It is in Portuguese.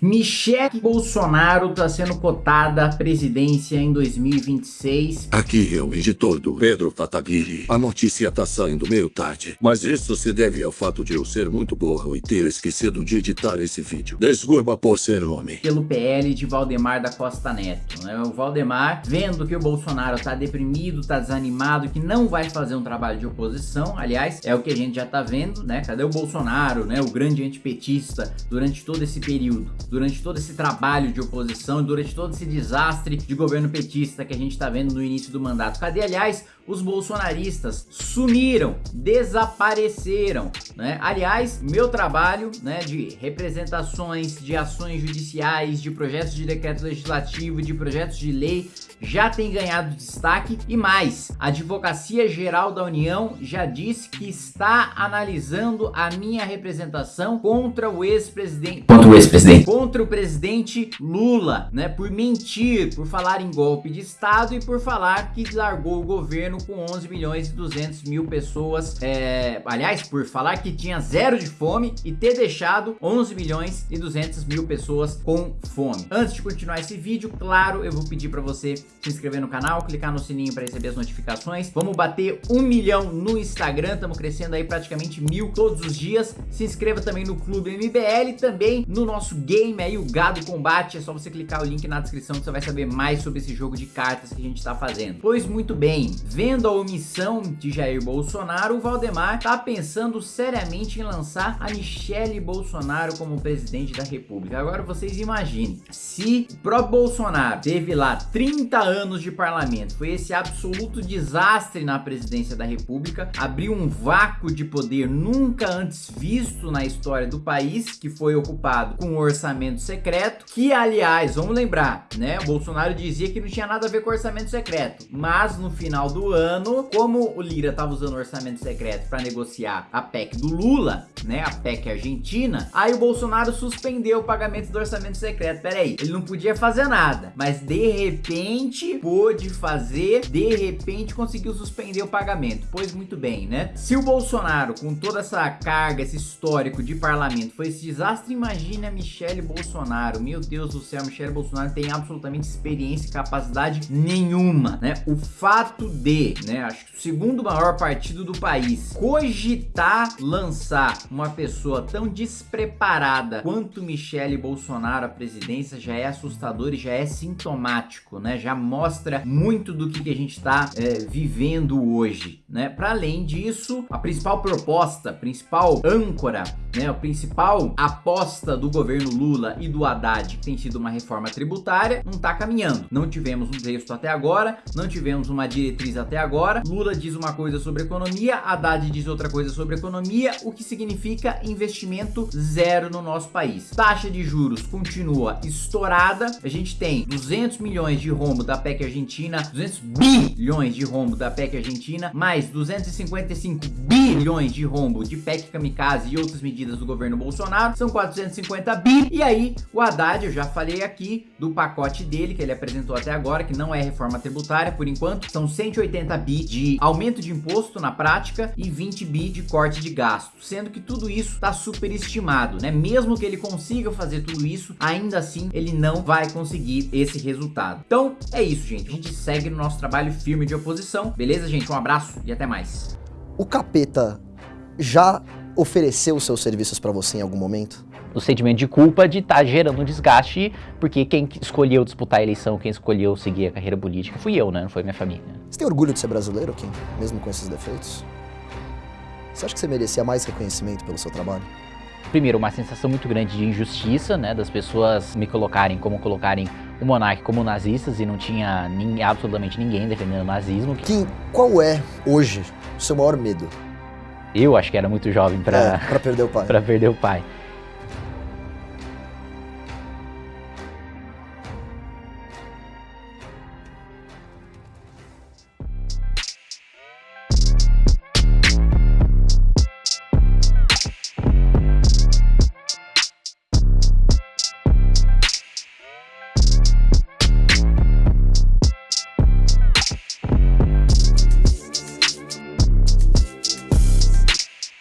Michele Bolsonaro está sendo cotada à presidência em 2026. Aqui é o editor do Pedro Pataguiri. A notícia tá saindo meio tarde, mas isso se deve ao fato de eu ser muito burro e ter esquecido de editar esse vídeo. Desculpa por ser homem. Pelo PL de Valdemar da Costa Neto. Né? O Valdemar, vendo que o Bolsonaro tá deprimido, tá desanimado, que não vai fazer um trabalho de oposição, aliás, é o que a gente já tá vendo, né? Cadê o Bolsonaro, né? O grande antipetista durante todo esse período durante todo esse trabalho de oposição, durante todo esse desastre de governo petista que a gente está vendo no início do mandato. Cadê, aliás, os bolsonaristas? Sumiram, desapareceram, né? Aliás, meu trabalho, né, de representações, de ações judiciais, de projetos de decreto legislativo, de projetos de lei, já tem ganhado destaque e mais, a Advocacia Geral da União já disse que está analisando a minha representação contra o ex-presidente contra o ex-presidente contra o presidente Lula, né, por mentir, por falar em golpe de estado e por falar que largou o governo com 11 milhões e 200 mil pessoas, é, aliás, por falar que tinha zero de fome e ter deixado 11 milhões e 200 mil pessoas com fome. Antes de continuar esse vídeo, claro, eu vou pedir para você se inscrever no canal, clicar no sininho para receber as notificações. Vamos bater um milhão no Instagram, estamos crescendo aí praticamente mil todos os dias. Se inscreva também no Clube MBL, também no nosso game aí, o Gado Combate. É só você clicar o link na descrição que você vai saber mais sobre esse jogo de cartas que a gente está fazendo. Pois muito bem, vendo a omissão de Jair Bolsonaro, o Valdemar está pensando seriamente em lançar a Michele Bolsonaro como presidente da república. Agora vocês imaginem, se o próprio Bolsonaro teve lá 30 anos de parlamento, foi esse absoluto desastre na presidência da república, abriu um vácuo de poder nunca antes visto na história do país, que foi ocupado com um orçamento secreto, que aliás, vamos lembrar, né, o Bolsonaro dizia que não tinha nada a ver com orçamento secreto, mas no final do ano, como o Lira estava usando orçamento secreto para negociar a PEC do Lula, né, a PEC argentina, aí o Bolsonaro suspendeu o pagamento do orçamento secreto, peraí, ele não podia fazer nada, mas de repente pôde fazer, de repente conseguiu suspender o pagamento, pois muito bem, né, se o Bolsonaro com toda essa carga, esse histórico de parlamento foi esse desastre, imagina Michele Bolsonaro, meu Deus do céu, Michele Bolsonaro tem absolutamente experiência e capacidade nenhuma, né, o fato de, né, acho que o segundo maior partido do país cogitar lançar uma pessoa tão despreparada quanto Michele Bolsonaro à presidência já é assustador e já é sintomático, né? Já mostra muito do que, que a gente está é, vivendo hoje, né? Para além disso, a principal proposta, principal âncora, né? A principal aposta do governo Lula e do Haddad, que tem sido uma reforma tributária, não está caminhando. Não tivemos um texto até agora, não tivemos uma diretriz até agora. Lula diz uma coisa sobre economia, Haddad diz outra coisa sobre economia, o que significa investimento zero no nosso país. Taxa de juros continua estourada, a gente tem 200 milhões de rombo da PEC Argentina, 200 bilhões de rombo da PEC Argentina, mais 255 bilhões de rombo de PEC Kamikaze e outras medidas do governo Bolsonaro, são 450 bi, e aí o Haddad, eu já falei aqui do pacote dele, que ele apresentou até agora, que não é reforma tributária por enquanto, são 180 bi de aumento de imposto na prática e 20 bi de corte de gasto, sendo que tudo isso está superestimado, né? Mesmo que ele consiga fazer tudo isso, ainda assim ele não vai conseguir esse resultado. Então é isso, gente. A gente segue no nosso trabalho firme de oposição. Beleza, gente? Um abraço e até mais. O capeta já ofereceu seus serviços para você em algum momento? o sentimento de culpa de estar tá gerando um desgaste, porque quem escolheu disputar a eleição, quem escolheu seguir a carreira política fui eu, né? Não foi minha família. Você tem orgulho de ser brasileiro, Kim? Mesmo com esses defeitos? Você acha que você merecia mais reconhecimento pelo seu trabalho? Primeiro, uma sensação muito grande de injustiça, né? Das pessoas me colocarem como colocarem o monarca como nazistas e não tinha nem, absolutamente ninguém defendendo o nazismo. Kim, qual é, hoje, o seu maior medo? Eu acho que era muito jovem para é, perder o pai. para perder o pai.